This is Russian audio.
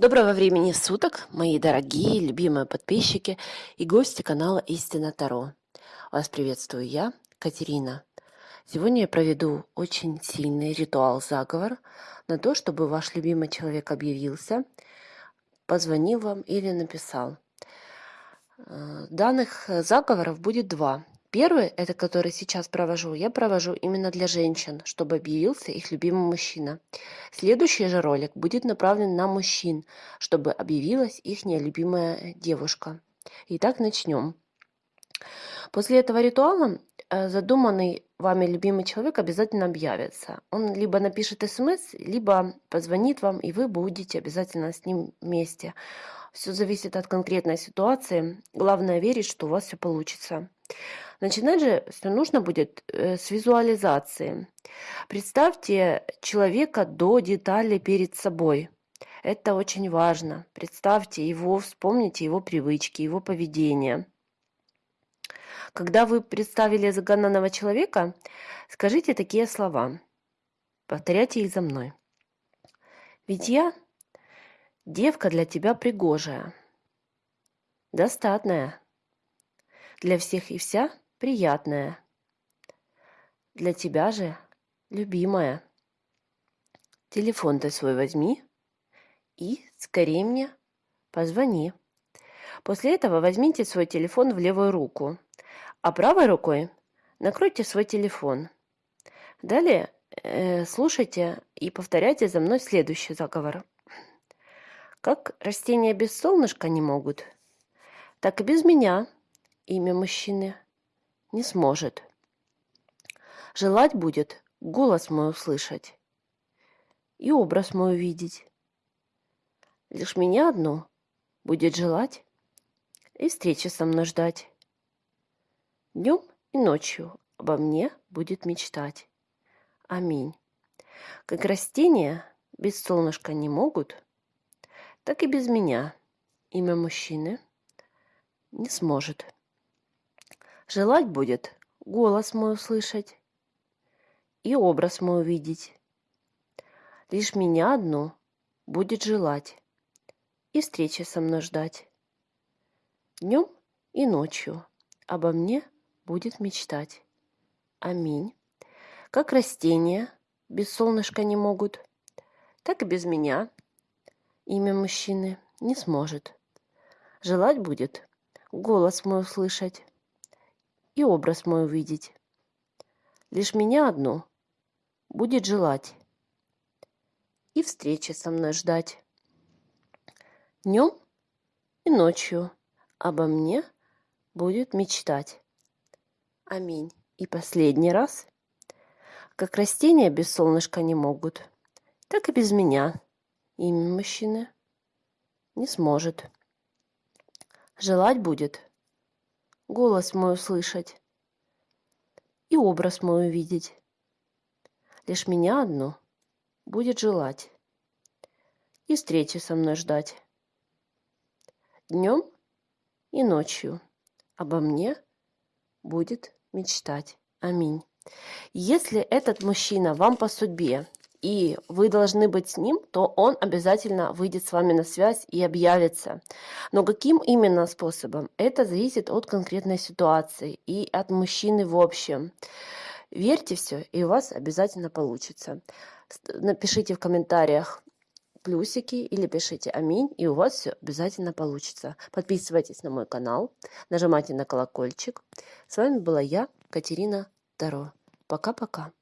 Доброго времени суток, мои дорогие, любимые подписчики и гости канала Истина Таро. Вас приветствую я, Катерина. Сегодня я проведу очень сильный ритуал-заговор на то, чтобы ваш любимый человек объявился, позвонил вам или написал. Э, данных заговоров будет два. Первый, это который сейчас провожу, я провожу именно для женщин, чтобы объявился их любимый мужчина. Следующий же ролик будет направлен на мужчин, чтобы объявилась их любимая девушка. Итак, начнем. После этого ритуала э, задуманный вами любимый человек обязательно объявится. Он либо напишет смс, либо позвонит вам, и вы будете обязательно с ним вместе. Все зависит от конкретной ситуации. Главное верить, что у вас все получится. Начинать же все нужно будет э, с визуализации. Представьте человека до деталей перед собой. Это очень важно. Представьте его, вспомните его привычки, его поведение. Когда вы представили загаданного человека, скажите такие слова. Повторяйте их за мной. Ведь я девка для тебя пригожая, достатная, для всех и вся приятная. Для тебя же, любимая. Телефон ты свой возьми и скорее мне позвони. После этого возьмите свой телефон в левую руку, а правой рукой накройте свой телефон. Далее э, слушайте и повторяйте за мной следующий заговор. Как растения без солнышка не могут, так и без меня имя мужчины не сможет. Желать будет голос мой услышать и образ мой увидеть. Лишь меня одну будет желать и встречи со мной ждать. Днем и ночью обо мне будет мечтать. Аминь. Как растения без солнышка не могут, так и без меня имя мужчины не сможет. Желать будет голос мой услышать и образ мой увидеть. Лишь меня одну будет желать и встречи со мной ждать. Днем и ночью обо мне будет мечтать. Аминь. Как растения без солнышка не могут, так и без меня имя мужчины не сможет. Желать будет голос мой услышать и образ мой увидеть. Лишь меня одну будет желать и встречи со мной ждать. Днем и ночью обо мне будет мечтать. Аминь. И последний раз. Как растения без солнышка не могут, так и без меня имя мужчины не сможет. Желать будет голос мой услышать и образ мой увидеть. Лишь меня одну будет желать и встречи со мной ждать. Днем и ночью обо мне будет мечтать. Аминь. Если этот мужчина вам по судьбе и вы должны быть с ним, то он обязательно выйдет с вами на связь и объявится. Но каким именно способом? Это зависит от конкретной ситуации и от мужчины в общем. Верьте все, и у вас обязательно получится. Напишите в комментариях плюсики или пишите аминь, и у вас все обязательно получится. Подписывайтесь на мой канал, нажимайте на колокольчик. С вами была я, Катерина Таро. Пока-пока.